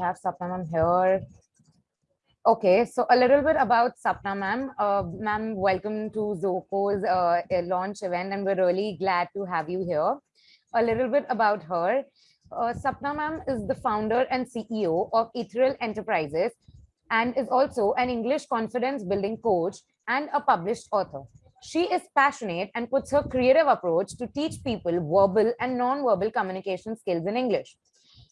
have Sapna ma'am here. Okay, so a little bit about Sapna ma'am. Uh, ma'am, welcome to Zoco's uh, launch event and we're really glad to have you here. A little bit about her. Uh, Sapna ma'am is the founder and CEO of Ethereal Enterprises and is also an English confidence building coach and a published author. She is passionate and puts her creative approach to teach people verbal and non-verbal communication skills in English.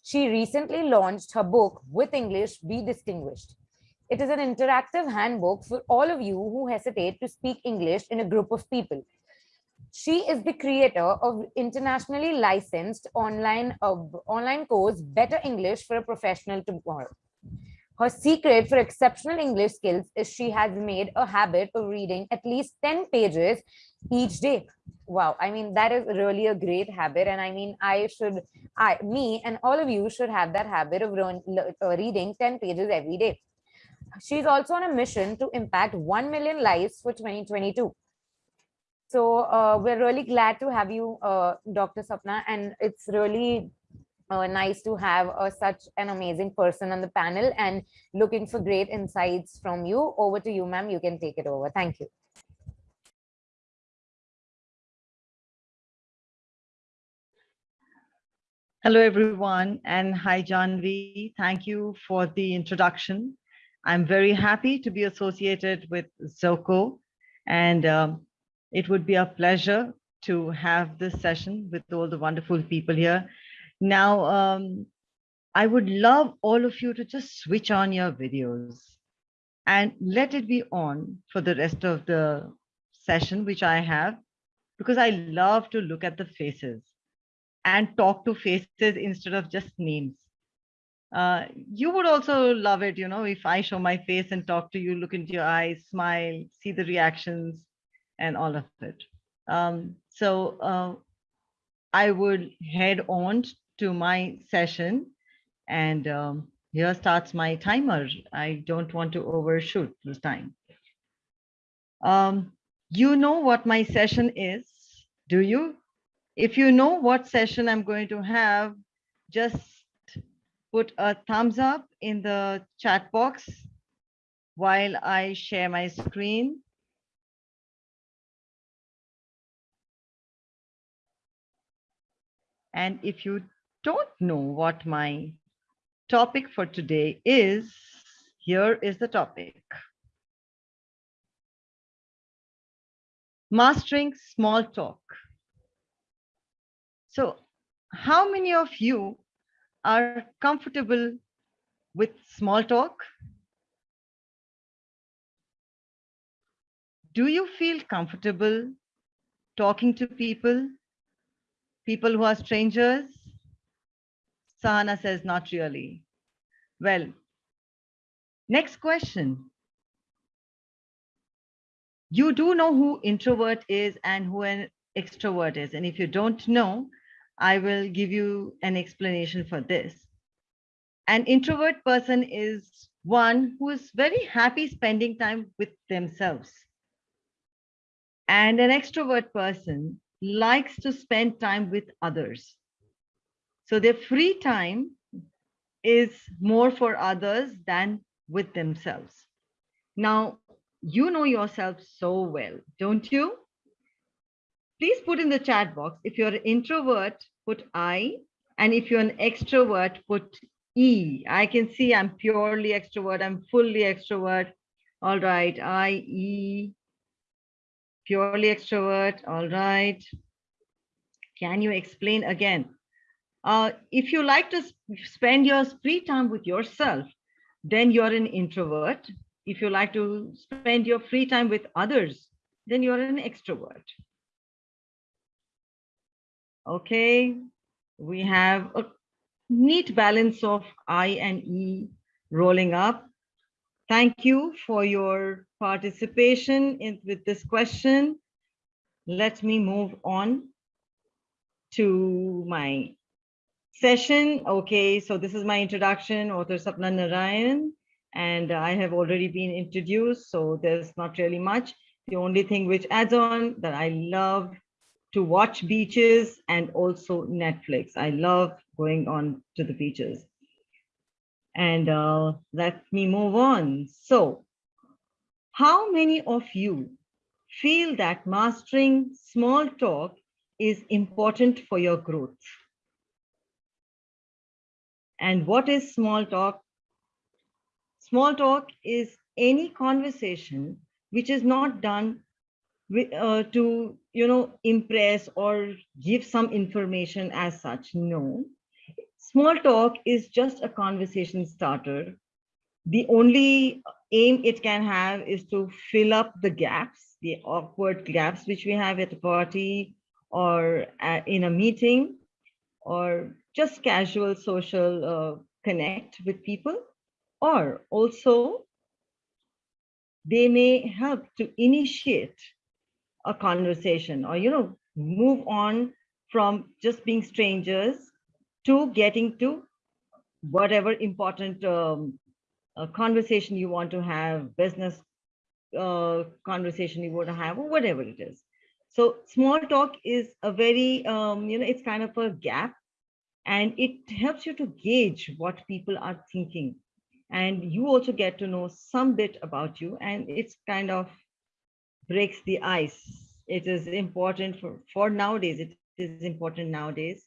She recently launched her book, With English, Be Distinguished. It is an interactive handbook for all of you who hesitate to speak English in a group of people. She is the creator of internationally licensed online, uh, online course, Better English for a Professional Tomorrow. Her secret for exceptional English skills is she has made a habit of reading at least 10 pages each day. Wow, I mean, that is really a great habit. And I mean, I should, I, me and all of you should have that habit of uh, reading 10 pages every day. She's also on a mission to impact 1 million lives for 2022. So uh, we're really glad to have you, uh, Dr. Sapna, and it's really uh, nice to have uh, such an amazing person on the panel and looking for great insights from you. Over to you, ma'am. You can take it over. Thank you. Hello, everyone, and hi, John Janvi. Thank you for the introduction. I'm very happy to be associated with Zoco, and um, it would be a pleasure to have this session with all the wonderful people here. Now, um, I would love all of you to just switch on your videos and let it be on for the rest of the session, which I have, because I love to look at the faces and talk to faces instead of just names. Uh, you would also love it, you know, if I show my face and talk to you, look into your eyes, smile, see the reactions and all of it. Um, so uh, I would head on to my session and um, here starts my timer. I don't want to overshoot this time. Um, you know what my session is, do you? If you know what session I'm going to have, just put a thumbs up in the chat box while I share my screen. And if you don't know what my topic for today is, here is the topic. Mastering small talk. So how many of you are comfortable with small talk? Do you feel comfortable talking to people, people who are strangers? Sahana says, not really. Well, next question. You do know who introvert is and who an extrovert is. And if you don't know, I will give you an explanation for this. An introvert person is one who is very happy spending time with themselves. And an extrovert person likes to spend time with others. So their free time is more for others than with themselves. Now, you know yourself so well, don't you? Please put in the chat box. If you're an introvert, put I. And if you're an extrovert, put E. I can see I'm purely extrovert. I'm fully extrovert. All right, I, E, purely extrovert. All right. Can you explain again? Uh, if you like to spend your free time with yourself, then you're an introvert. If you like to spend your free time with others, then you're an extrovert. Okay, we have a neat balance of I and E rolling up. Thank you for your participation in, with this question. Let me move on to my session. Okay, so this is my introduction, author Sapna Narayan, and I have already been introduced, so there's not really much. The only thing which adds on that I love to watch beaches and also Netflix. I love going on to the beaches. And uh, let me move on. So how many of you feel that mastering small talk is important for your growth? And what is small talk? Small talk is any conversation which is not done uh, to, you know, impress or give some information as such. No, small talk is just a conversation starter. The only aim it can have is to fill up the gaps, the awkward gaps which we have at a party or in a meeting or just casual social uh, connect with people or also they may help to initiate a conversation or you know move on from just being strangers to getting to whatever important um, conversation you want to have business uh, conversation you want to have or whatever it is. So small talk is a very um, you know it's kind of a gap and it helps you to gauge what people are thinking. And you also get to know some bit about you and it's kind of breaks the ice. It is important for for nowadays it is important nowadays.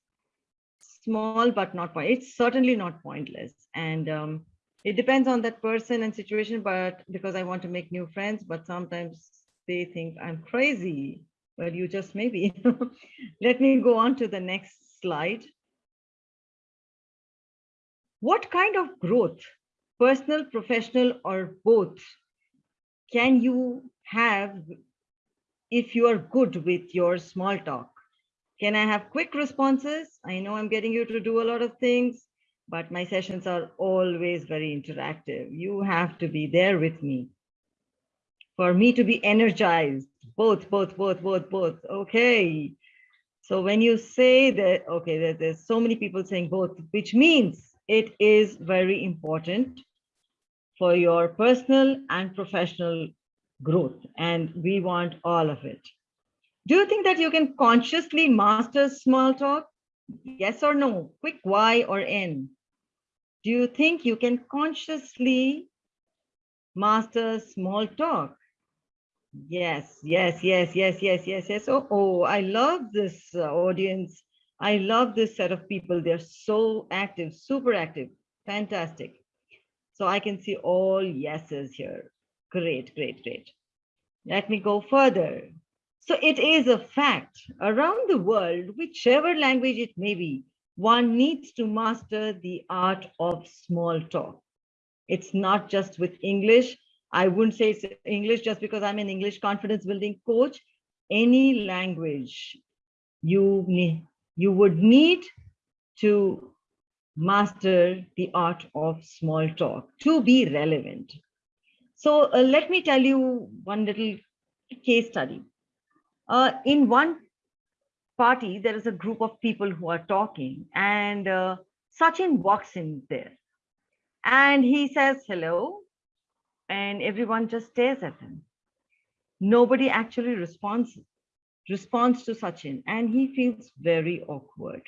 Small but not point it's certainly not pointless. And um, it depends on that person and situation but because i want to make new friends but sometimes they think i'm crazy. Well, you just maybe. Let me go on to the next slide. What kind of growth personal, professional, or both, can you have if you are good with your small talk? Can I have quick responses? I know I'm getting you to do a lot of things, but my sessions are always very interactive. You have to be there with me. For me to be energized, both, both, both, both, both. Okay. So when you say that, okay, that there's so many people saying both, which means it is very important for your personal and professional growth. And we want all of it. Do you think that you can consciously master small talk? Yes or no? Quick Y or N? Do you think you can consciously master small talk? Yes, yes, yes, yes, yes, yes, yes. Oh, oh I love this uh, audience. I love this set of people. They're so active, super active. Fantastic. So I can see all yeses here. Great, great, great. Let me go further. So it is a fact around the world, whichever language it may be, one needs to master the art of small talk. It's not just with English. I wouldn't say it's English just because I'm an English confidence building coach. Any language you need, you would need to master the art of small talk to be relevant. So uh, let me tell you one little case study. Uh, in one party, there is a group of people who are talking and uh, Sachin walks in there and he says hello and everyone just stares at him. Nobody actually responds responds to Sachin and he feels very awkward.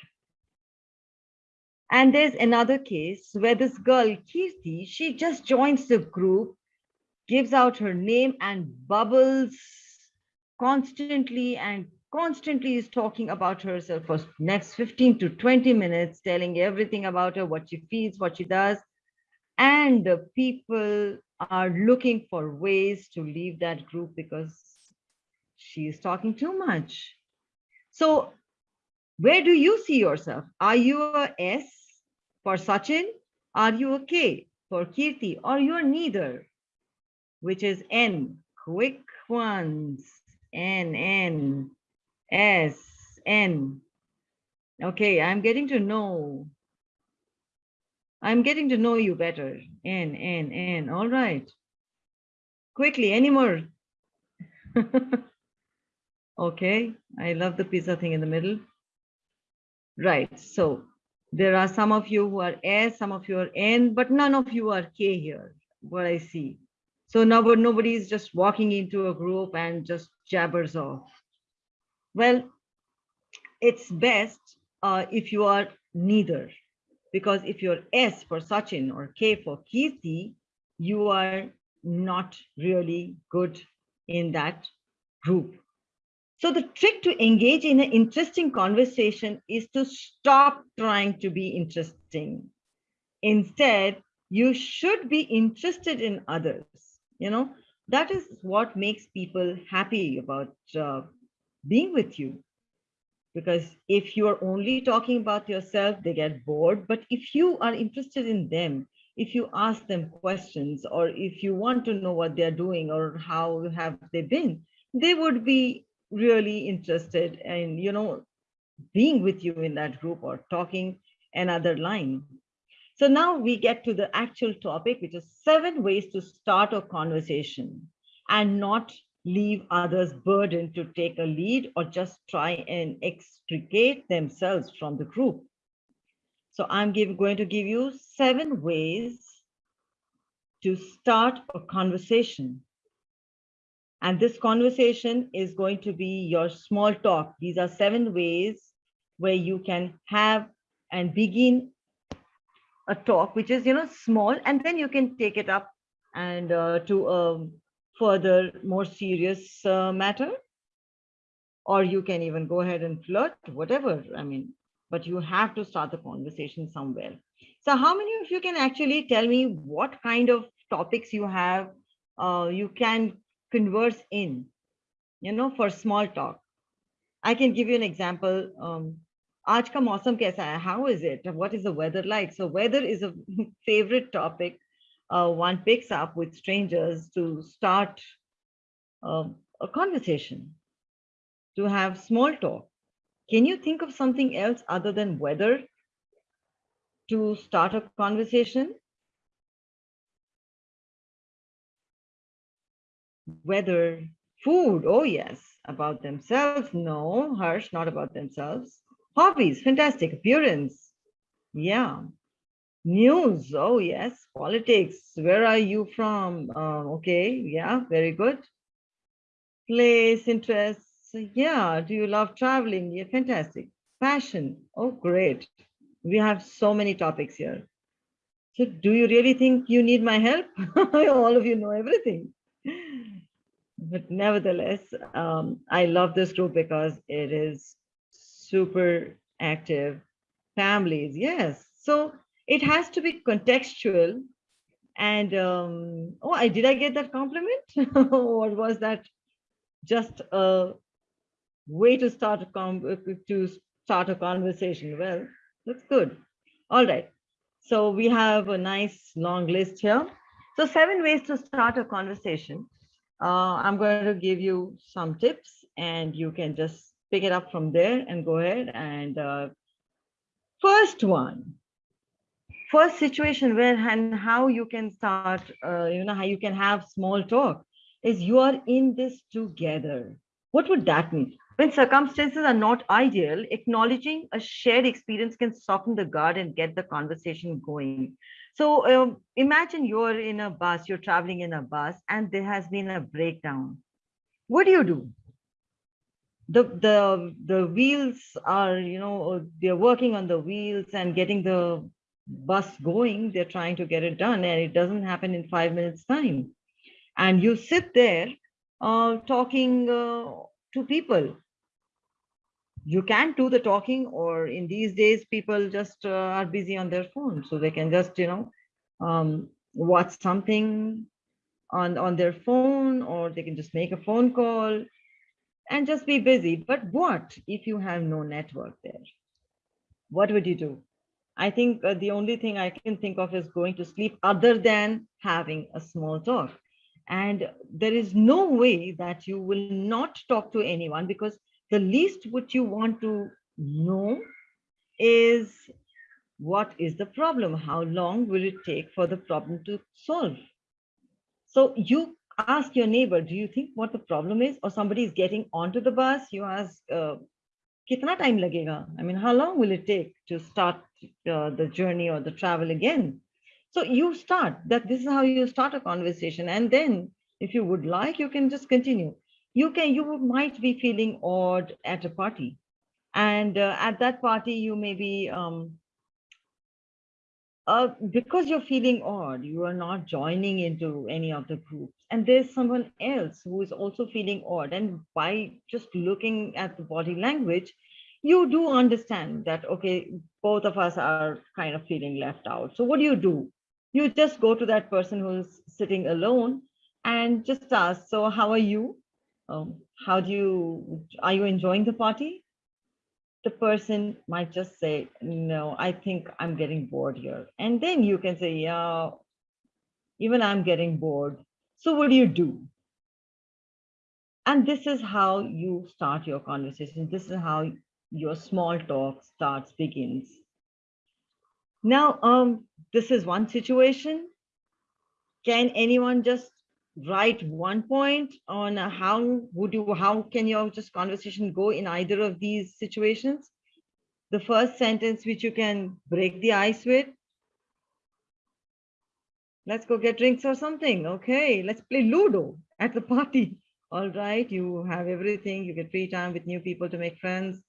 And there's another case where this girl, Kirti, she just joins the group, gives out her name and bubbles constantly and constantly is talking about herself for next 15 to 20 minutes, telling everything about her, what she feels, what she does. And the people are looking for ways to leave that group because she is talking too much. So where do you see yourself? Are you a S for Sachin, are you okay? For Kirti, or you're neither, which is N, quick ones, N, N, S, N. Okay, I'm getting to know. I'm getting to know you better. N, N, N, all right. Quickly, any more? okay, I love the pizza thing in the middle. Right, so there are some of you who are S, some of you are N, but none of you are K here, what I see. So now nobody is just walking into a group and just jabbers off. Well, it's best uh, if you are neither. Because if you're S for Sachin or K for Kirti, you are not really good in that group. So the trick to engage in an interesting conversation is to stop trying to be interesting. Instead, you should be interested in others. You know, that is what makes people happy about uh, being with you. Because if you are only talking about yourself, they get bored. But if you are interested in them, if you ask them questions, or if you want to know what they're doing or how have they been, they would be really interested in, you know, being with you in that group or talking another line. So now we get to the actual topic, which is seven ways to start a conversation and not leave others burdened to take a lead or just try and extricate themselves from the group. So I'm give, going to give you seven ways to start a conversation. And this conversation is going to be your small talk. These are seven ways where you can have and begin a talk, which is, you know, small, and then you can take it up and uh, to a further, more serious uh, matter. Or you can even go ahead and flirt, whatever. I mean, but you have to start the conversation somewhere. So how many of you can actually tell me what kind of topics you have, uh, you can converse in, you know, for small talk. I can give you an example. Um, आज का मौसम कैसा है how is it what is the weather like so weather is a favorite topic uh, one picks up with strangers to start uh, a conversation to have small talk can you think of something else other than weather to start a conversation weather food oh yes about themselves no harsh not about themselves Hobbies, fantastic. Appearance, yeah. News, oh yes. Politics, where are you from? Uh, okay, yeah, very good. Place, interests, yeah. Do you love traveling? Yeah, fantastic. Passion, oh great. We have so many topics here. So do you really think you need my help? All of you know everything. But nevertheless, um, I love this group because it is super active families. Yes. So it has to be contextual. And um, oh, I did I get that compliment? or was that just a way to start a com to start a conversation? Well, that's good. All right. So we have a nice long list here. So seven ways to start a conversation. Uh, I'm going to give you some tips and you can just pick it up from there and go ahead and uh, first one. First situation where and how you can start uh, you know how you can have small talk is you are in this together. What would that mean? When circumstances are not ideal acknowledging a shared experience can soften the guard and get the conversation going. So um, imagine you're in a bus you're traveling in a bus and there has been a breakdown. What do you do the the the wheels are you know they're working on the wheels and getting the bus going. They're trying to get it done and it doesn't happen in five minutes time. And you sit there uh, talking uh, to people. You can't do the talking or in these days people just uh, are busy on their phone. So they can just you know um, watch something on on their phone or they can just make a phone call and just be busy. But what if you have no network there? What would you do? I think uh, the only thing I can think of is going to sleep other than having a small talk. And there is no way that you will not talk to anyone because the least what you want to know is what is the problem? How long will it take for the problem to solve? So you ask your neighbor, do you think what the problem is? Or somebody is getting onto the bus, you ask, uh, kitna time lagega? I mean, how long will it take to start uh, the journey or the travel again? So you start that this is how you start a conversation. And then if you would like, you can just continue. You can, you might be feeling odd at a party. And uh, at that party, you may be um, uh, because you're feeling odd, you are not joining into any of the groups, and there's someone else who is also feeling odd. And by just looking at the body language, you do understand that, okay, both of us are kind of feeling left out. So what do you do? You just go to that person who's sitting alone and just ask, so how are you? Um, how do you, are you enjoying the party? The person might just say, no, I think I'm getting bored here. And then you can say, yeah, even I'm getting bored. So what do you do? And this is how you start your conversation. This is how your small talk starts, begins. Now, um, this is one situation. Can anyone just write one point on how would you how can your just conversation go in either of these situations? The first sentence which you can break the ice with. Let's go get drinks or something okay? Let's play ludo at the party. All right you have everything. You get free time with new people to make friends.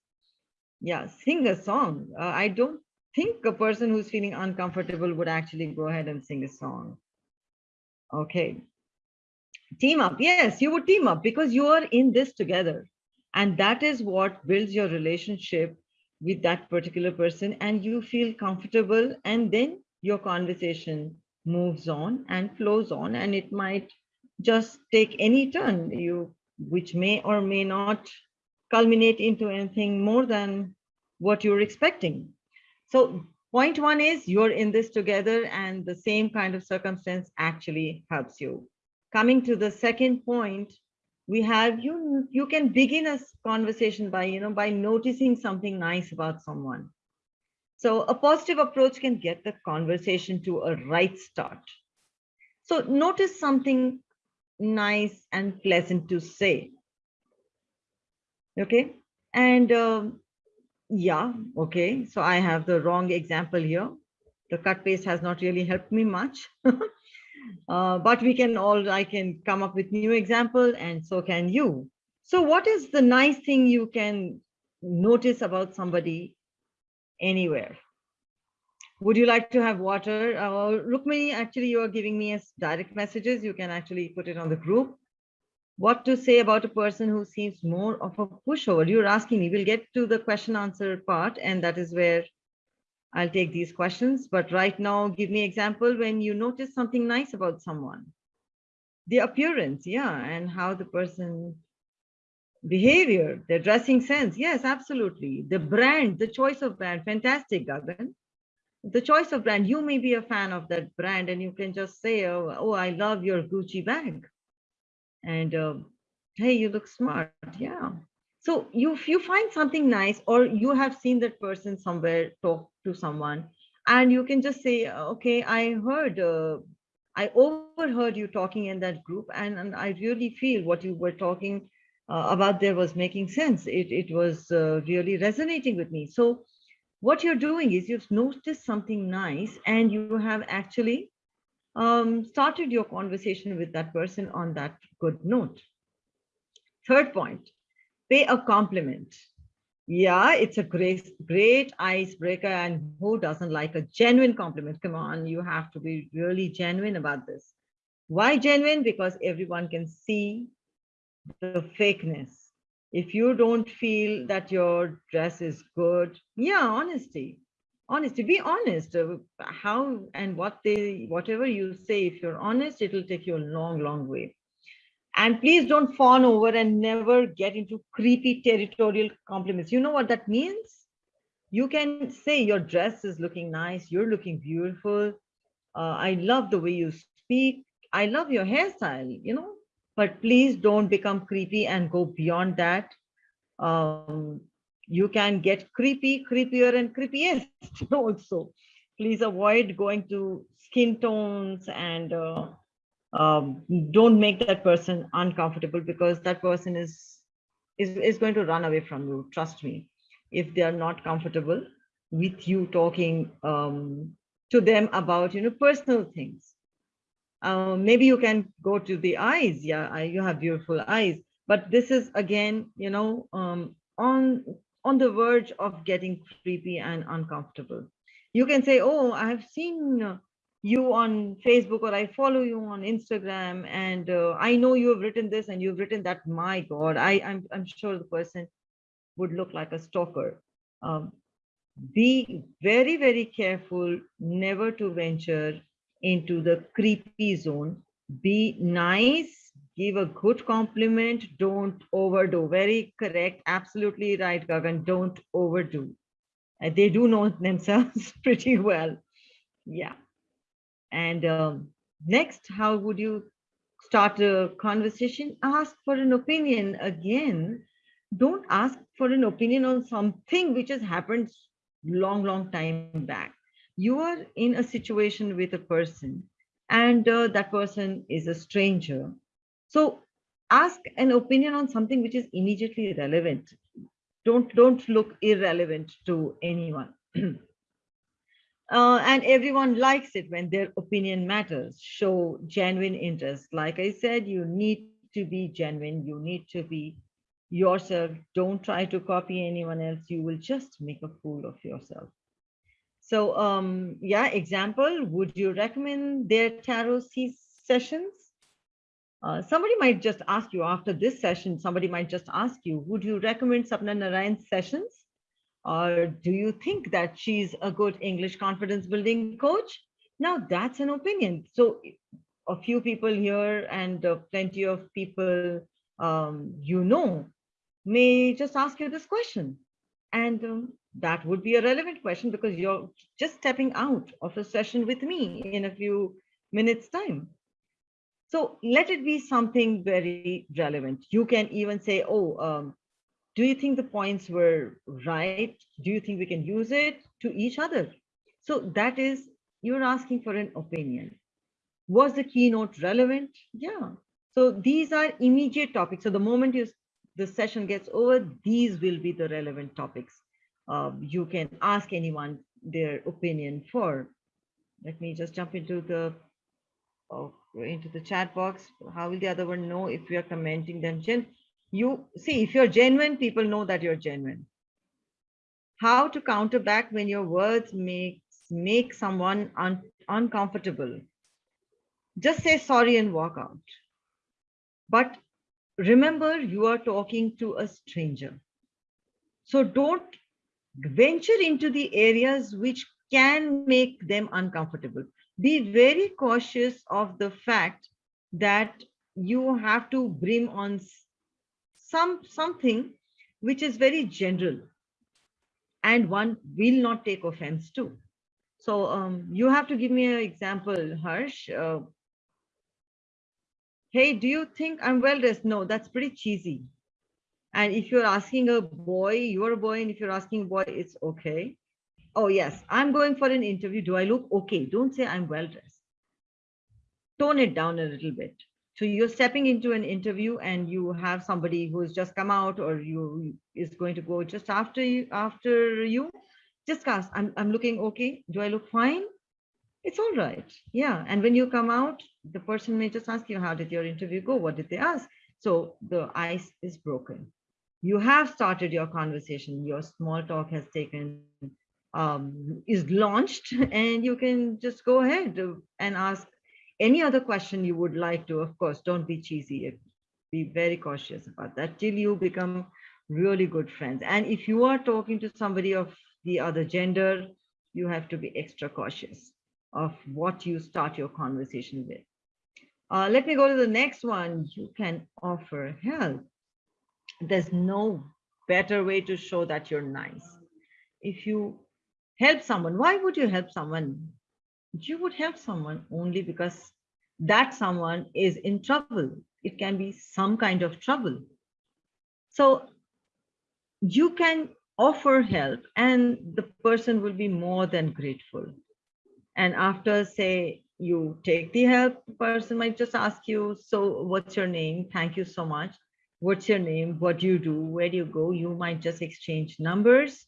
Yeah sing a song. Uh, i don't think a person who's feeling uncomfortable would actually go ahead and sing a song. Okay team up. Yes you would team up because you are in this together. And that is what builds your relationship with that particular person and you feel comfortable and then your conversation moves on and flows on and it might just take any turn you which may or may not culminate into anything more than what you're expecting. So point one is you're in this together and the same kind of circumstance actually helps you coming to the second point, we have you you can begin a conversation by you know by noticing something nice about someone. So a positive approach can get the conversation to a right start. So notice something nice and pleasant to say. Okay? And um, yeah okay so i have the wrong example here. The cut paste has not really helped me much Uh, but we can all, I can come up with new example and so can you. So what is the nice thing you can notice about somebody anywhere? Would you like to have water? Uh, Rukmini, actually, you are giving me as direct messages. You can actually put it on the group. What to say about a person who seems more of a pushover? You're asking me. We'll get to the question answer part, and that is where I'll take these questions, but right now, give me example when you notice something nice about someone. The appearance, yeah, and how the person behavior, their dressing sense. Yes, absolutely. The brand, the choice of brand, fantastic, Gagan. The choice of brand, you may be a fan of that brand and you can just say, oh, oh I love your Gucci bag. And uh, hey, you look smart. Yeah. So you, you find something nice or you have seen that person somewhere talk to someone and you can just say, okay, I heard, uh, I overheard you talking in that group and, and I really feel what you were talking uh, about there was making sense. It, it was uh, really resonating with me. So what you're doing is you've noticed something nice and you have actually um, started your conversation with that person on that good note. Third point, pay a compliment. Yeah, it's a great, great icebreaker. And who doesn't like a genuine compliment? Come on, you have to be really genuine about this. Why genuine? Because everyone can see the fakeness. If you don't feel that your dress is good, yeah, honesty. Honesty, be honest. Uh, how and what they, whatever you say, if you're honest, it'll take you a long, long way. And please don't fawn over and never get into creepy territorial compliments. You know what that means? You can say your dress is looking nice. You're looking beautiful. Uh, I love the way you speak. I love your hairstyle, you know, but please don't become creepy and go beyond that. Um, you can get creepy, creepier and creepiest also. Please avoid going to skin tones and uh, um, don't make that person uncomfortable because that person is, is, is going to run away from you. Trust me, if they are not comfortable with you talking um, to them about, you know, personal things. Uh, maybe you can go to the eyes. Yeah, I, you have beautiful eyes, but this is again, you know, um, on on the verge of getting creepy and uncomfortable. You can say, oh, I've seen uh, you on Facebook or I follow you on Instagram and uh, I know you have written this and you've written that. My God, I, I'm, I'm sure the person would look like a stalker. Um, be very, very careful never to venture into the creepy zone. Be nice, give a good compliment, don't overdo. Very correct, absolutely right, Gagan, don't overdo. Uh, they do know themselves pretty well. Yeah. And um, next, how would you start a conversation? Ask for an opinion again. Don't ask for an opinion on something which has happened long, long time back. You are in a situation with a person and uh, that person is a stranger. So ask an opinion on something which is immediately relevant. Don't, don't look irrelevant to anyone. Uh, and everyone likes it when their opinion matters. Show genuine interest. Like I said, you need to be genuine. You need to be yourself. Don't try to copy anyone else. You will just make a fool of yourself. So um, yeah, example, would you recommend their tarot sessions? Uh, somebody might just ask you after this session, somebody might just ask you, would you recommend Sapna Narayan's sessions? Or do you think that she's a good English confidence building coach? Now that's an opinion. So a few people here and uh, plenty of people um, you know may just ask you this question. And um, that would be a relevant question because you're just stepping out of a session with me in a few minutes time. So let it be something very relevant. You can even say, oh, um, do you think the points were right? Do you think we can use it to each other? So that is, you're asking for an opinion. Was the keynote relevant? Yeah. So these are immediate topics. So the moment you the session gets over, these will be the relevant topics. Uh, you can ask anyone their opinion for. Let me just jump into the oh, into the chat box. How will the other one know if we are commenting them? Jen, you see, if you're genuine, people know that you're genuine. How to counter back when your words makes make someone un, uncomfortable. Just say sorry and walk out. But remember you are talking to a stranger. So don't venture into the areas which can make them uncomfortable. Be very cautious of the fact that you have to bring on some something which is very general and one will not take offense to. So um, you have to give me an example, Harsh. Uh, hey, do you think I'm well dressed? No, that's pretty cheesy. And if you're asking a boy, you're a boy, and if you're asking a boy, it's okay. Oh, yes, I'm going for an interview. Do I look okay? Don't say I'm well dressed. Tone it down a little bit. So you're stepping into an interview and you have somebody who's just come out or you is going to go just after you after you. Just ask I'm, I'm looking okay do i look fine? It's all right yeah. And when you come out the person may just ask you how did your interview go? What did they ask? So the ice is broken. You have started your conversation. Your small talk has taken um, is launched and you can just go ahead and ask any other question you would like to of course don't be cheesy be very cautious about that till you become really good friends and if you are talking to somebody of the other gender you have to be extra cautious of what you start your conversation with. Uh, let me go to the next one. You can offer help. There's no better way to show that you're nice. If you help someone, why would you help someone? You would help someone only because that someone is in trouble. It can be some kind of trouble. So you can offer help and the person will be more than grateful. And after say you take the help, the person might just ask you, so what's your name? Thank you so much. What's your name? What do you do? Where do you go? You might just exchange numbers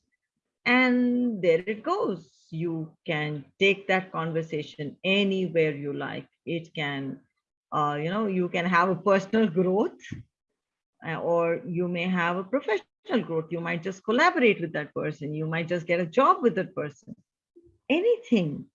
and there it goes. You can take that conversation anywhere you like. It can, uh, you know, you can have a personal growth uh, or you may have a professional growth. You might just collaborate with that person. You might just get a job with that person anything.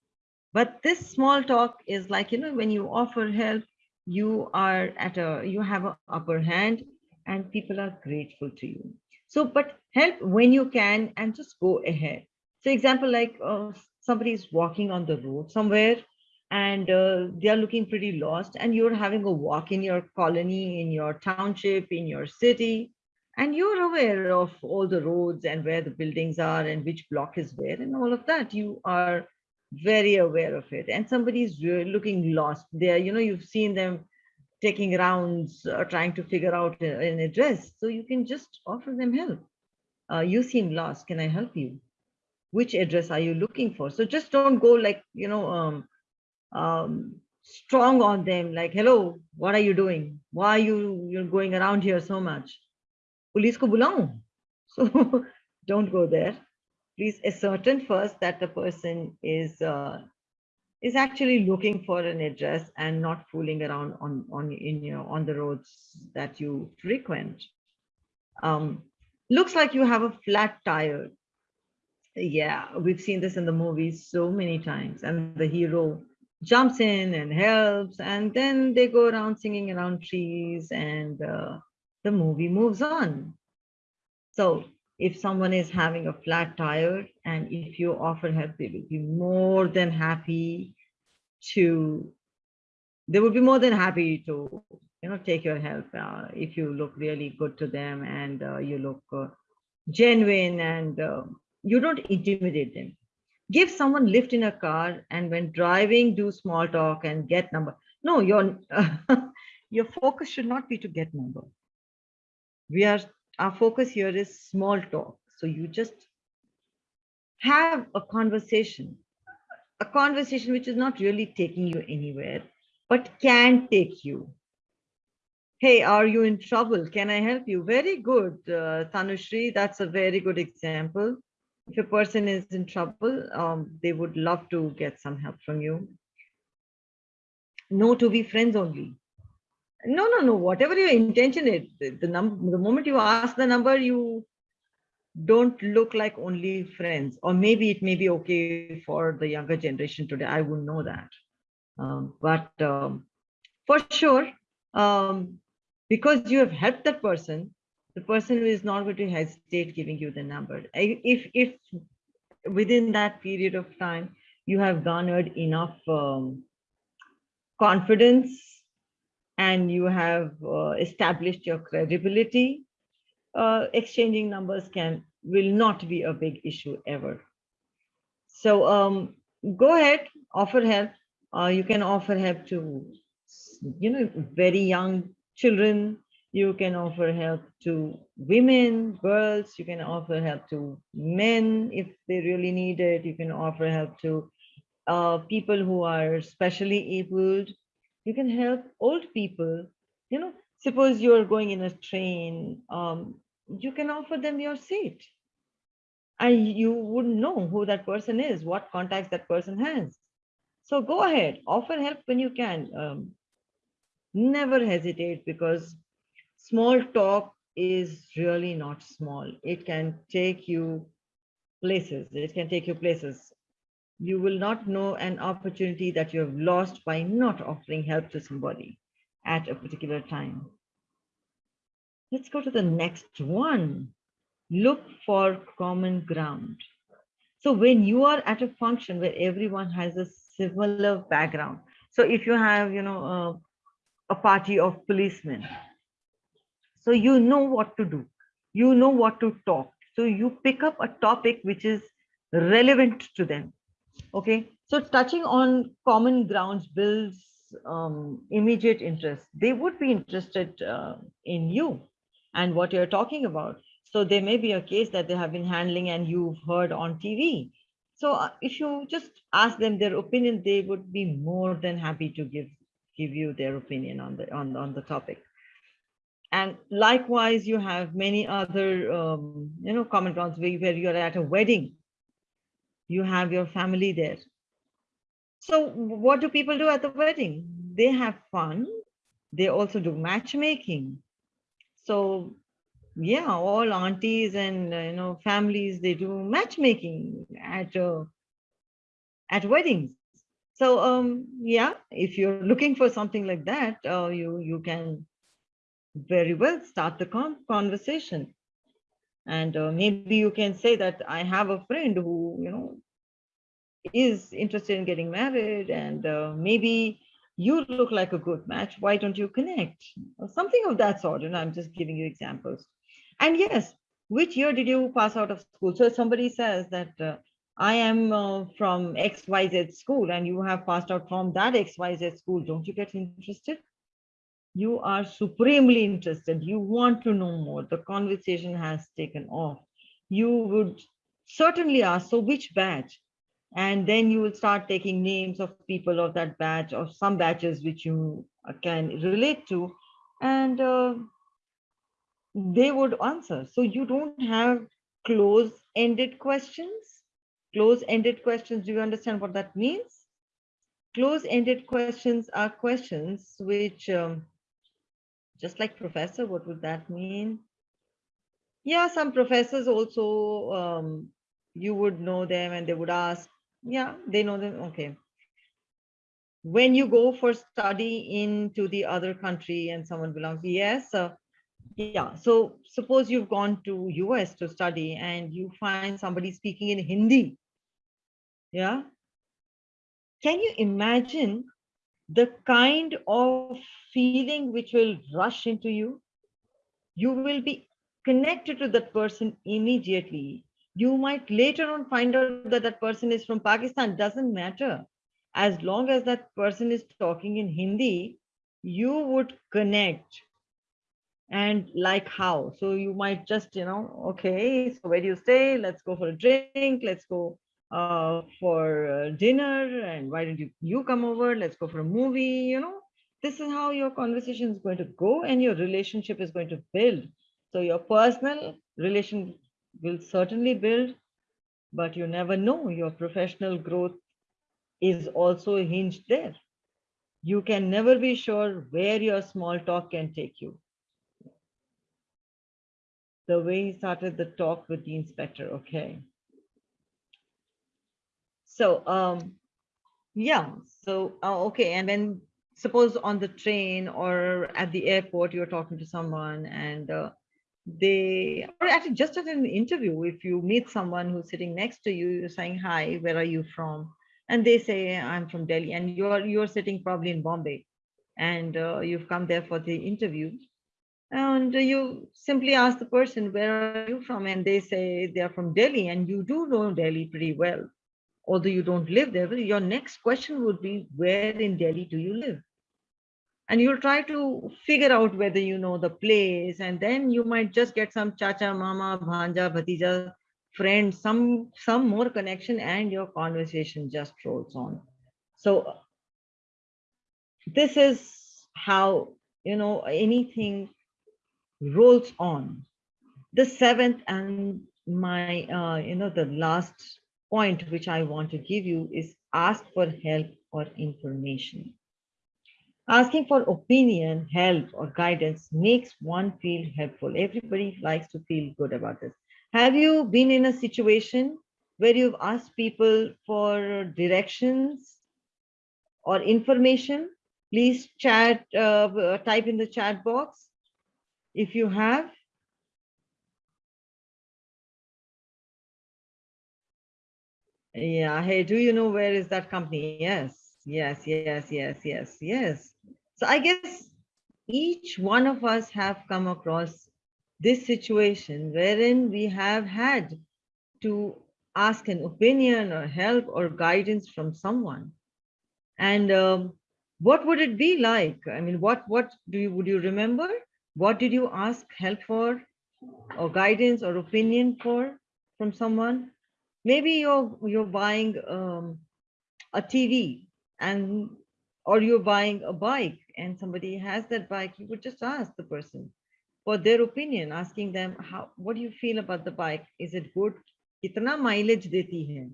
But this small talk is like, you know, when you offer help, you are at a, you have an upper hand and people are grateful to you. So, but help when you can and just go ahead. So example, like uh, somebody is walking on the road somewhere and uh, they are looking pretty lost and you're having a walk in your colony, in your township, in your city, and you're aware of all the roads and where the buildings are and which block is where and all of that. You are very aware of it. And somebody is looking lost there, you know, you've seen them taking rounds, uh, trying to figure out an address. So you can just offer them help. Uh, you seem lost. Can I help you? Which address are you looking for? So just don't go like, you know, um, um, strong on them like, hello, what are you doing? Why are you you're going around here so much? Police ko bulaun. So don't go there. Please ascertain first that the person is uh, is actually looking for an address and not fooling around on on in know on the roads that you frequent. Um, looks like you have a flat tire. Yeah, we've seen this in the movies so many times, and the hero jumps in and helps and then they go around singing around trees and uh, the movie moves on so if someone is having a flat tire and if you offer help they will be more than happy to they would be more than happy to you know take your help uh, if you look really good to them and uh, you look uh, genuine and uh, you don't intimidate them. Give someone lift in a car and when driving do small talk and get number no your your focus should not be to get number. We are our focus here is small talk. So you just have a conversation a conversation which is not really taking you anywhere but can take you. Hey are you in trouble? Can i help you? Very good uh, tanushri. That's a very good example. If a person is in trouble, um, they would love to get some help from you. No to be friends only. No, no, no. Whatever your intention is, the, the number, the moment you ask the number, you don't look like only friends. Or maybe it may be okay for the younger generation today. I wouldn't know that. Um, but um, for sure, um, because you have helped that person, the person is not going to hesitate giving you the number. If, if within that period of time, you have garnered enough um, confidence and you have uh, established your credibility, uh, exchanging numbers can will not be a big issue ever. So um, go ahead, offer help. Uh, you can offer help to, you know, very young children, you can offer help to women, girls, you can offer help to men if they really need it. You can offer help to uh, people who are specially abled. You can help old people. You know, suppose you're going in a train, um, you can offer them your seat. And you wouldn't know who that person is, what contacts that person has. So go ahead, offer help when you can. Um, never hesitate because small talk is really not small. It can take you places. It can take you places. You will not know an opportunity that you have lost by not offering help to somebody at a particular time. Let's go to the next one. Look for common ground. So when you are at a function where everyone has a similar background, so if you have, you know, uh, a party of policemen, so you know what to do. You know what to talk. So you pick up a topic which is relevant to them. Okay. So touching on common grounds builds um, immediate interest. They would be interested uh, in you and what you're talking about. So there may be a case that they have been handling and you've heard on TV. So uh, if you just ask them their opinion, they would be more than happy to give give you their opinion on the on, on the topic. And likewise, you have many other, um, you know, common grounds where, where you're at a wedding. You have your family there. So what do people do at the wedding? They have fun. They also do matchmaking. So yeah, all aunties and, uh, you know, families, they do matchmaking at a at weddings. So um, yeah, if you're looking for something like that, uh, you you can very well start the con conversation. And uh, maybe you can say that I have a friend who, you know, is interested in getting married and uh, maybe you look like a good match. Why don't you connect? Or something of that sort. And I'm just giving you examples. And yes, which year did you pass out of school? So somebody says that uh, I am uh, from XYZ school and you have passed out from that XYZ school. Don't you get interested? You are supremely interested. You want to know more. The conversation has taken off. You would certainly ask, so which batch? And then you will start taking names of people of that batch or some batches which you can relate to. And uh, they would answer. So you don't have close-ended questions. Close-ended questions, do you understand what that means? Close-ended questions are questions which, um, just like professor, what would that mean? Yeah, some professors also, um, you would know them and they would ask, yeah, they know them, okay. When you go for study into the other country and someone belongs, yes, uh, yeah, so suppose you've gone to US to study and you find somebody speaking in Hindi. Yeah. Can you imagine the kind of feeling which will rush into you? You will be connected to that person immediately. You might later on find out that that person is from Pakistan, doesn't matter. As long as that person is talking in Hindi, you would connect and like how so you might just you know okay so where do you stay let's go for a drink let's go uh, for uh, dinner and why don't you you come over let's go for a movie you know this is how your conversation is going to go and your relationship is going to build so your personal relation will certainly build but you never know your professional growth is also hinged there you can never be sure where your small talk can take you the way he started the talk with the inspector. Okay. So, um, yeah, so, uh, okay. And then suppose on the train or at the airport, you're talking to someone and uh, they, or actually just at an interview, if you meet someone who's sitting next to you, you're saying, hi, where are you from? And they say, I'm from Delhi and you're, you're sitting probably in Bombay and uh, you've come there for the interview and you simply ask the person, where are you from? And they say they're from Delhi and you do know Delhi pretty well. Although you don't live there, your next question would be, where in Delhi do you live? And you'll try to figure out whether you know the place. And then you might just get some chacha, mama, bhanja, bhatija, friend, some, some more connection and your conversation just rolls on. So this is how, you know, anything rolls on. The seventh and my, uh, you know, the last point which I want to give you is ask for help or information. Asking for opinion, help, or guidance makes one feel helpful. Everybody likes to feel good about this. Have you been in a situation where you've asked people for directions or information? Please chat, uh, type in the chat box if you have yeah hey do you know where is that company? Yes yes yes yes yes yes. So i guess each one of us have come across this situation wherein we have had to ask an opinion or help or guidance from someone. And um, what would it be like? I mean what what do you would you remember? What did you ask help for or guidance or opinion for from someone? Maybe you're you're buying um, a TV and or you're buying a bike and somebody has that bike, you would just ask the person for their opinion, asking them how what do you feel about the bike? Is it good? Kitna mileage deti hai?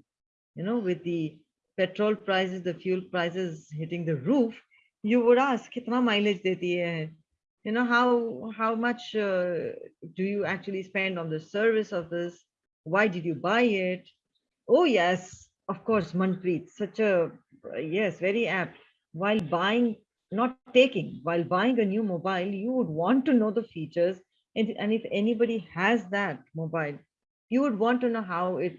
You know, with the petrol prices, the fuel prices hitting the roof, you would ask, kitna mileage deti hai? you know how how much uh, do you actually spend on the service of this why did you buy it oh yes of course, Manpreet, such a, yes, very apt. While buying, not taking, while buying a new mobile, you would want to know the features. And, and if anybody has that mobile, you would want to know how it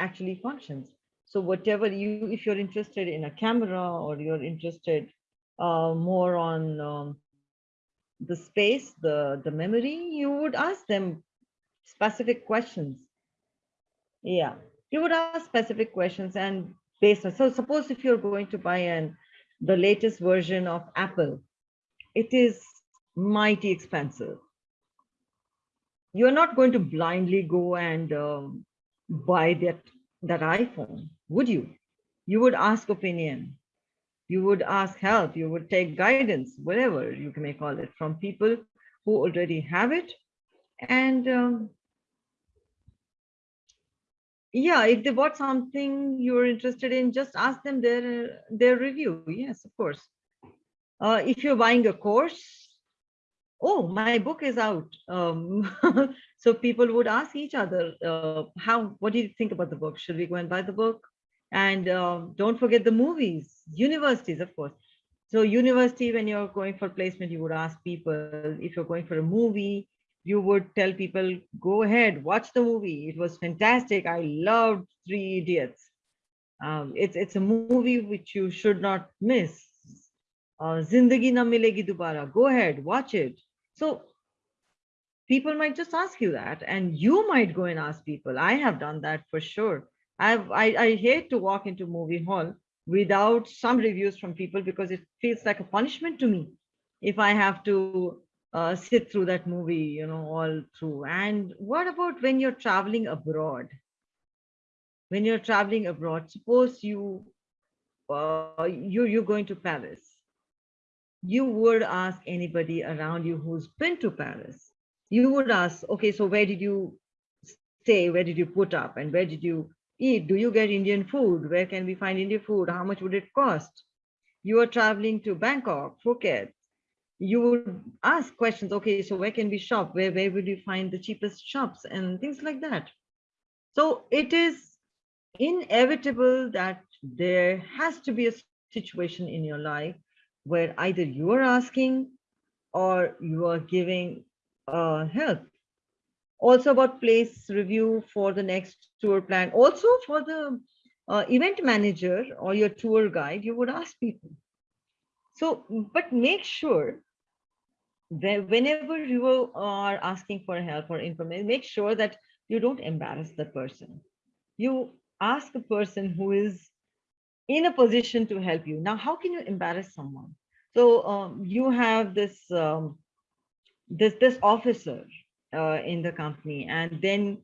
actually functions. So whatever you, if you're interested in a camera or you're interested uh, more on um, the space, the, the memory, you would ask them specific questions. Yeah, you would ask specific questions and based on, so suppose if you're going to buy an, the latest version of Apple, it is mighty expensive. You're not going to blindly go and um, buy that, that iPhone, would you? You would ask opinion you would ask help, you would take guidance, whatever you may call it, from people who already have it. And um, yeah, if they bought something you're interested in, just ask them their, their review. Yes, of course. Uh, if you're buying a course, oh, my book is out. Um, so people would ask each other, uh, how, what do you think about the book? Should we go and buy the book? And uh, don't forget the movies, universities, of course. So university, when you're going for placement, you would ask people, if you're going for a movie, you would tell people, go ahead, watch the movie. It was fantastic. I loved Three Idiots. Um, it's, it's a movie which you should not miss. Uh, Zindagi na milegi dubara. Go ahead, watch it. So people might just ask you that and you might go and ask people. I have done that for sure. I've, I, I hate to walk into movie hall without some reviews from people because it feels like a punishment to me if I have to uh, sit through that movie, you know, all through. And what about when you're traveling abroad? When you're traveling abroad, suppose you uh, you you're going to Paris, you would ask anybody around you who's been to Paris. You would ask, okay, so where did you stay? Where did you put up? And where did you eat? Do you get Indian food? Where can we find Indian food? How much would it cost? You are traveling to Bangkok, Phuket. You would ask questions. Okay, so where can we shop? Where, where would you find the cheapest shops and things like that? So it is inevitable that there has to be a situation in your life where either you are asking or you are giving uh, help also about place review for the next tour plan. Also for the uh, event manager or your tour guide, you would ask people. So, but make sure that whenever you are asking for help or information, make sure that you don't embarrass the person. You ask a person who is in a position to help you. Now, how can you embarrass someone? So um, you have this um, this this officer uh, in the company and then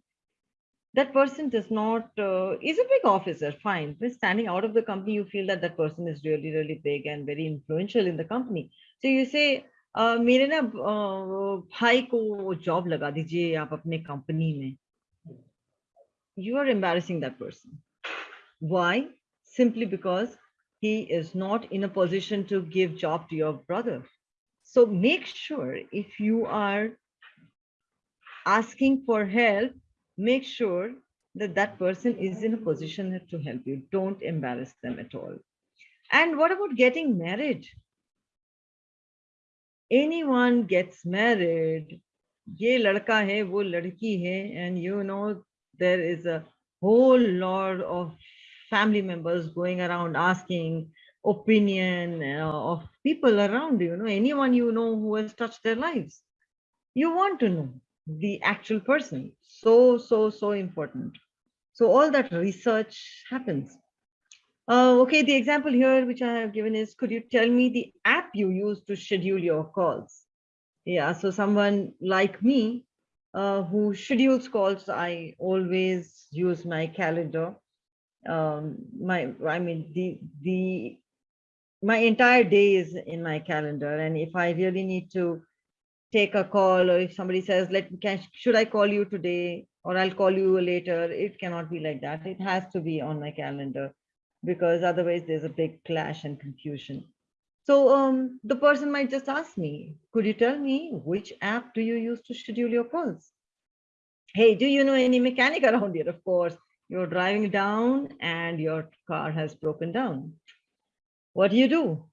that person does not uh, is a big officer fine but standing out of the company you feel that that person is really really big and very influential in the company so you say uh, मेरे ना भाई को job लगा दीजिए आप अपने company में you are embarrassing that person why simply because he is not in a position to give job to your brother so make sure if you are asking for help, make sure that that person is in a position to help you. Don't embarrass them at all. And what about getting married? Anyone gets married, and you know there is a whole lot of family members going around asking opinion uh, of people around you know anyone you know who has touched their lives you want to know the actual person. So, so, so important. So all that research happens. Uh, okay, the example here which I have given is, could you tell me the app you use to schedule your calls? Yeah, so someone like me uh, who schedules calls, I always use my calendar. Um, my, I mean, the, the, my entire day is in my calendar. And if I really need to take a call or if somebody says let can should i call you today or i'll call you later? It cannot be like that. It has to be on my calendar because otherwise there's a big clash and confusion. So um, the person might just ask me could you tell me which app do you use to schedule your calls? Hey do you know any mechanic around here? Of course You're driving down and your car has broken down. What do you do?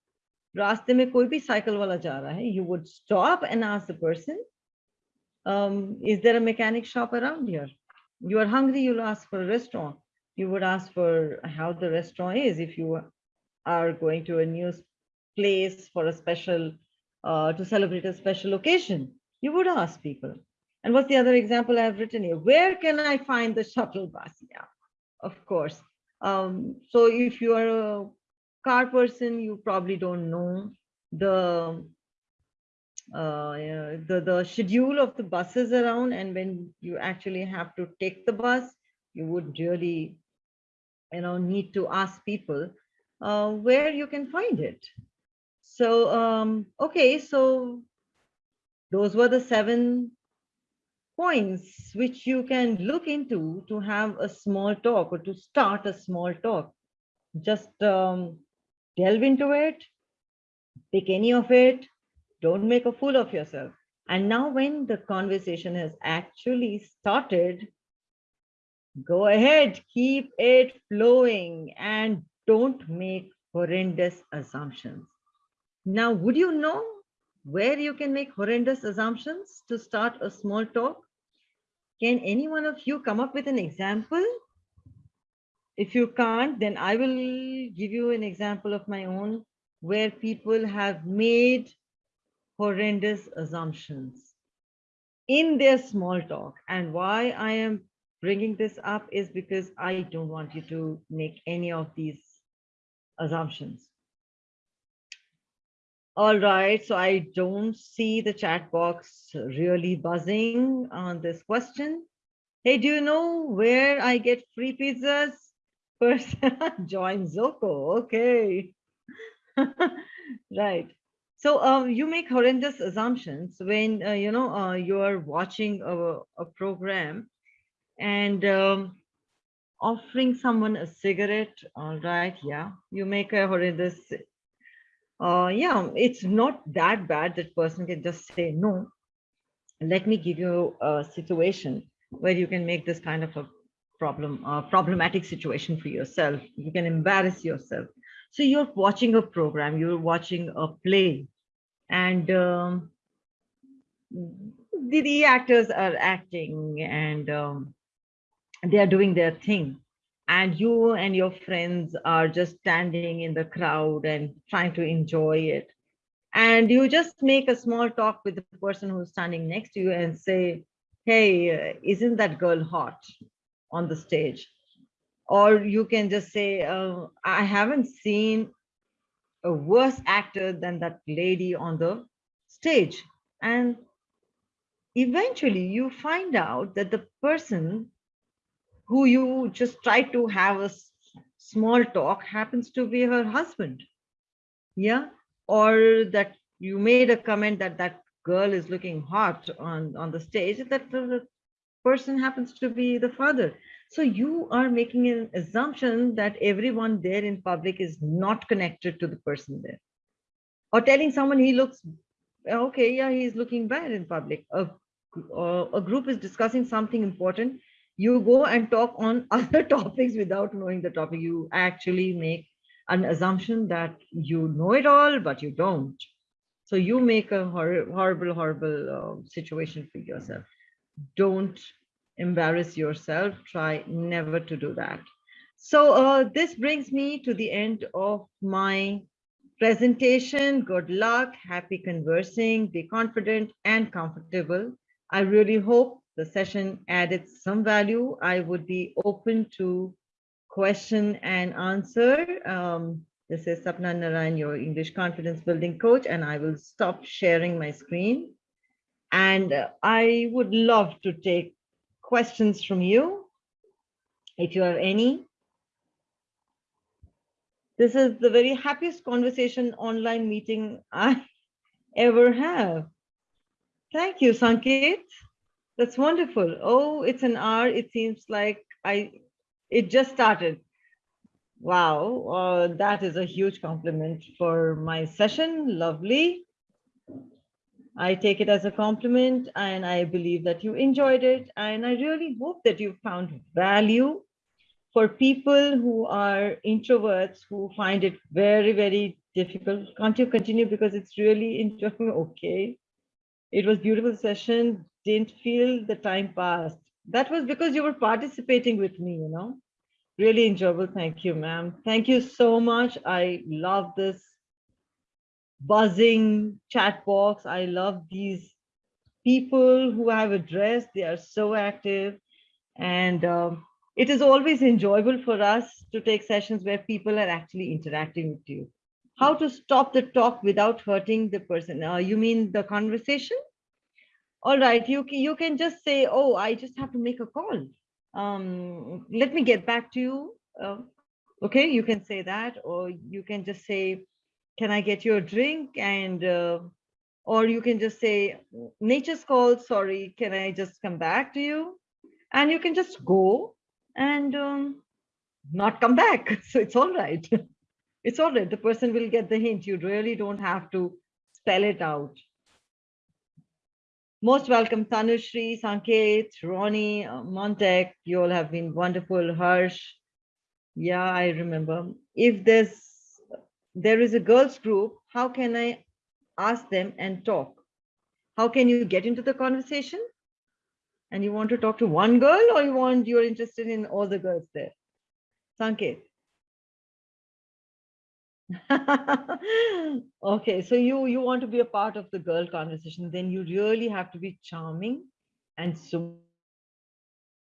रास्ते में कोई भी cycle वाला जा रहा है, you would stop and ask the person, um, is there a mechanic shop around here? You are hungry, you'll ask for a restaurant. You would ask for how the restaurant is if you are going to a new place for a special, uh, to celebrate a special occasion. You would ask people. And what's the other example I've written here? Where can I find the shuttle bus? Yeah, of course. Um, so if you are a car person, you probably don't know the uh, the the schedule of the buses around, and when you actually have to take the bus, you would really, you know, need to ask people uh, where you can find it. So um, okay, so those were the seven points which you can look into to have a small talk or to start a small talk. Just um, delve into it, pick any of it, don't make a fool of yourself. And now when the conversation has actually started, go ahead, keep it flowing and don't make horrendous assumptions. Now, would you know where you can make horrendous assumptions to start a small talk? Can any one of you come up with an example? If you can't, then I will give you an example of my own where people have made horrendous assumptions in their small talk. And why I am bringing this up is because I don't want you to make any of these assumptions. All right, so I don't see the chat box really buzzing on this question. Hey, do you know where I get free pizzas? First, join Zoco. Okay. right. So um, you make horrendous assumptions when uh, you know uh, you are watching a, a program and um, offering someone a cigarette. All right, yeah, you make a horrendous. Uh, yeah, it's not that bad. That person can just say no. Let me give you a situation where you can make this kind of a problem, uh, problematic situation for yourself. You can embarrass yourself so you're watching a program, you're watching a play, and um, the, the actors are acting and um, they are doing their thing. And you and your friends are just standing in the crowd and trying to enjoy it. And you just make a small talk with the person who's standing next to you and say, hey, isn't that girl hot on the stage? or you can just say, uh, I haven't seen a worse actor than that lady on the stage. And eventually you find out that the person who you just try to have a small talk happens to be her husband. Yeah. Or that you made a comment that that girl is looking hot on, on the stage, that person happens to be the father. So you are making an assumption that everyone there in public is not connected to the person there. Or telling someone he looks, okay, yeah, he's looking bad in public. A, a group is discussing something important. You go and talk on other topics without knowing the topic. You actually make an assumption that you know it all, but you don't. So you make a hor horrible, horrible uh, situation for yourself. Don't embarrass yourself, try never to do that. So uh, this brings me to the end of my presentation. Good luck, happy conversing, be confident and comfortable. I really hope the session added some value. I would be open to question and answer. Um, this is Sapna Narayan, your English confidence building coach, and I will stop sharing my screen. And I would love to take questions from you, if you have any. This is the very happiest conversation online meeting I ever have. Thank you, Sanket. That's wonderful. Oh, it's an hour. It seems like I, it just started. Wow, uh, that is a huge compliment for my session. Lovely. I take it as a compliment and I believe that you enjoyed it. And I really hope that you found value for people who are introverts who find it very, very difficult, can't you continue because it's really enjoying? Okay. It was beautiful session. Didn't feel the time passed. That was because you were participating with me, you know. Really enjoyable. Thank you, ma'am. Thank you so much. I love this buzzing chat box. I love these people who I've addressed. They are so active. And um, it is always enjoyable for us to take sessions where people are actually interacting with you. How to stop the talk without hurting the person? Uh, you mean the conversation? All right, you can, you can just say, oh, I just have to make a call. Um, let me get back to you. Uh, okay, you can say that, or you can just say, can I get you a drink? And, uh, or you can just say, nature's called, sorry, can I just come back to you? And you can just go and um, not come back. So it's all right. it's all right. The person will get the hint. You really don't have to spell it out. Most welcome, Tanushri, Sanket, Ronnie, uh, Montek. You all have been wonderful. Harsh. Yeah, I remember. If there's there is a girls group, how can I ask them and talk? How can you get into the conversation? and you want to talk to one girl or you want you're interested in all the girls there? Sanket okay so you you want to be a part of the girl conversation then you really have to be charming and so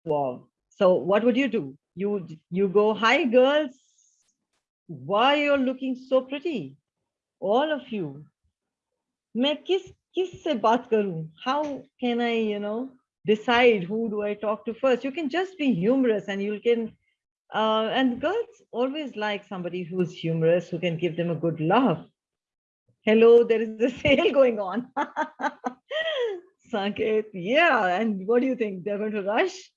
wow so what would you do? You you go hi girls why you're looking so pretty all of you मैं किस किस से बात करूं how can i you know decide who do I talk to first. You can just be humorous and you can, uh, and girls always like somebody who's humorous, who can give them a good laugh. Hello, there is a sale going on. Sanket, yeah. And what do you think? They're going to rush?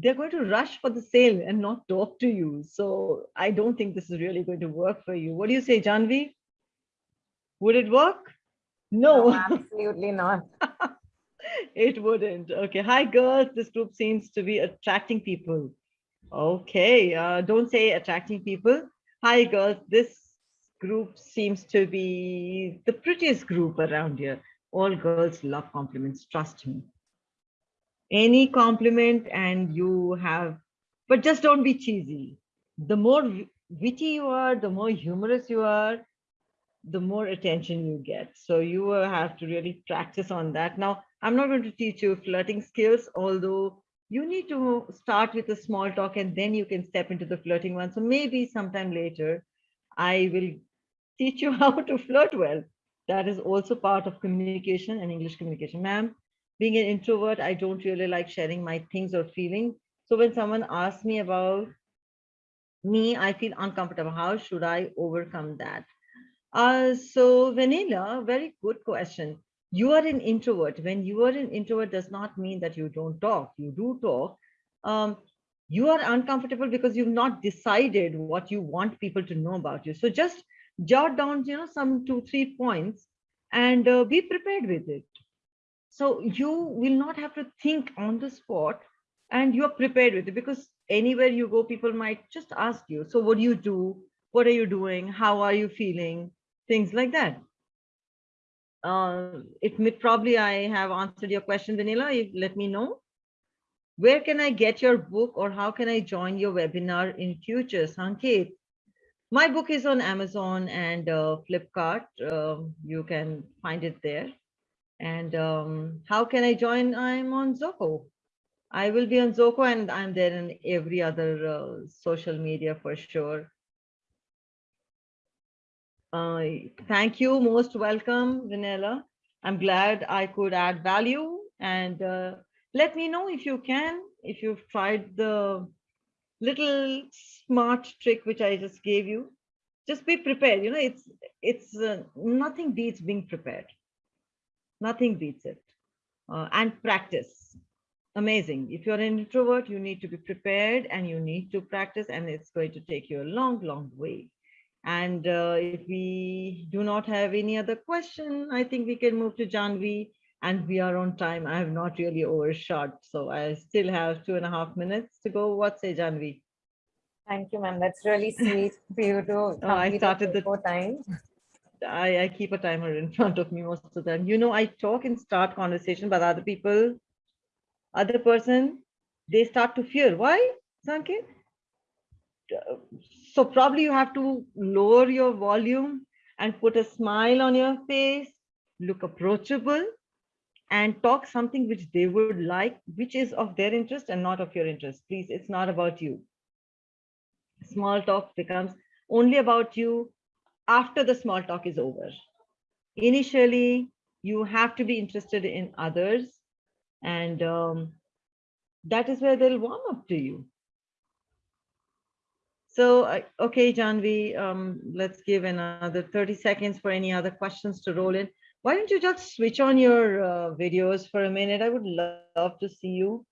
They're going to rush for the sale and not talk to you. So I don't think this is really going to work for you. What do you say, Janvi? Would it work? No, no absolutely not. it wouldn't. Okay. Hi, girls. This group seems to be attracting people. Okay. Uh, don't say attracting people. Hi, girls. This group seems to be the prettiest group around here. All girls love compliments. Trust me. Any compliment and you have, but just don't be cheesy. The more witty you are, the more humorous you are, the more attention you get. So you have to really practice on that. Now, I'm not going to teach you flirting skills, although you need to start with a small talk and then you can step into the flirting one. So maybe sometime later, I will teach you how to flirt well. That is also part of communication and English communication. Ma'am, being an introvert, I don't really like sharing my things or feelings. So when someone asks me about me, I feel uncomfortable. How should I overcome that? Uh, so Vanilla, very good question you are an introvert. When you are an introvert does not mean that you don't talk. You do talk. Um, you are uncomfortable because you've not decided what you want people to know about you. So just jot down, you know, some two, three points and uh, be prepared with it. So you will not have to think on the spot and you're prepared with it because anywhere you go, people might just ask you, so what do you do? What are you doing? How are you feeling? Things like that uh, it may probably I have answered your question, Vanilla. Let me know. Where can I get your book or how can I join your webinar in future, Sanket? My book is on Amazon and uh, Flipkart. Uh, you can find it there. And um, how can I join? I'm on Zoho. I will be on Zoho and I'm there in every other uh, social media for sure. Uh, thank you. Most welcome, Vanilla. I'm glad I could add value and uh, let me know if you can, if you've tried the little smart trick which I just gave you. Just be prepared. You know, it's it's uh, nothing beats being prepared. Nothing beats it. Uh, and practice. Amazing. If you're an introvert, you need to be prepared and you need to practice, and it's going to take you a long, long way. And uh, if we do not have any other question, I think we can move to Janvi and we are on time. I have not really overshot, so I still have two and a half minutes to go. What say Janvi? Thank you, ma'am. That's really sweet for you to Oh, I started the- time. I, I keep a timer in front of me most of the time. You know, I talk and start conversation, but other people, other person, they start to fear. Why, Sanket? So probably you have to lower your volume and put a smile on your face, look approachable, and talk something which they would like, which is of their interest and not of your interest. Please, it's not about you. Small talk becomes only about you after the small talk is over. Initially, you have to be interested in others, and um, that is where they'll warm up to you. So, uh, okay, Janvi, um, let's give another 30 seconds for any other questions to roll in. Why don't you just switch on your uh, videos for a minute? I would love to see you.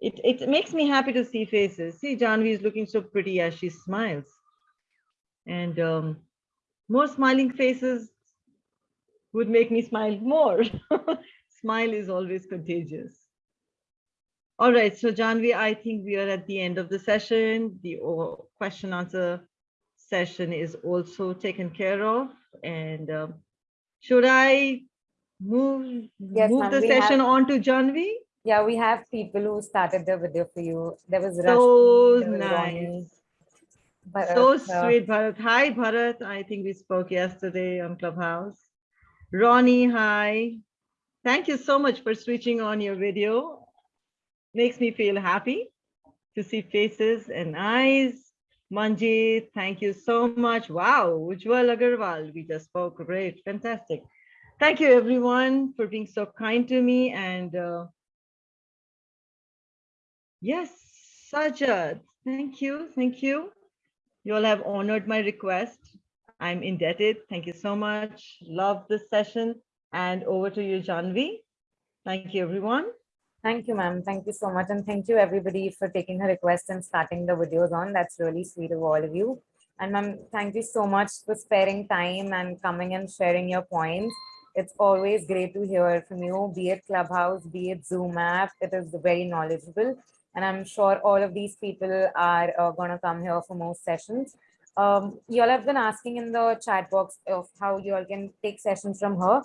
It, it makes me happy to see faces. See, Janvi is looking so pretty as she smiles and um, more smiling faces would make me smile more. Smile is always contagious. All right, so Janvi, I think we are at the end of the session. The question answer session is also taken care of. And um, should I move, Yes, move the session have- on to Janvi? Yeah, we have people who started the video for you. There was So Rashmi, there was Ronnie, nice. Bharat, So uh, sweet, Bharat. Hi, Bharat. I think we spoke yesterday on Clubhouse. Ronnie, hi. Thank you so much for switching on your video. Makes me feel happy to see faces and eyes. Manjit, thank you so much. Wow, Ujjwal Agarwal, we just spoke. Great, fantastic. Thank you, everyone, for being so kind to me. And uh, yes, Sajad, thank you, thank you. You all have honored my request. I'm indebted. Thank you so much. Love this session. And over to you, Janvi. Thank you, everyone. Thank you, ma'am. Thank you so much. And thank you, everybody, for taking her request and starting the videos on. That's really sweet of all of you. And ma'am, thank you so much for sparing time and coming and sharing your points. It's always great to hear from you, be it Clubhouse, be it Zoom app. It is very knowledgeable. And I'm sure all of these people are uh, going to come here for more sessions. Um, you all have been asking in the chat box of how you all can take sessions from her.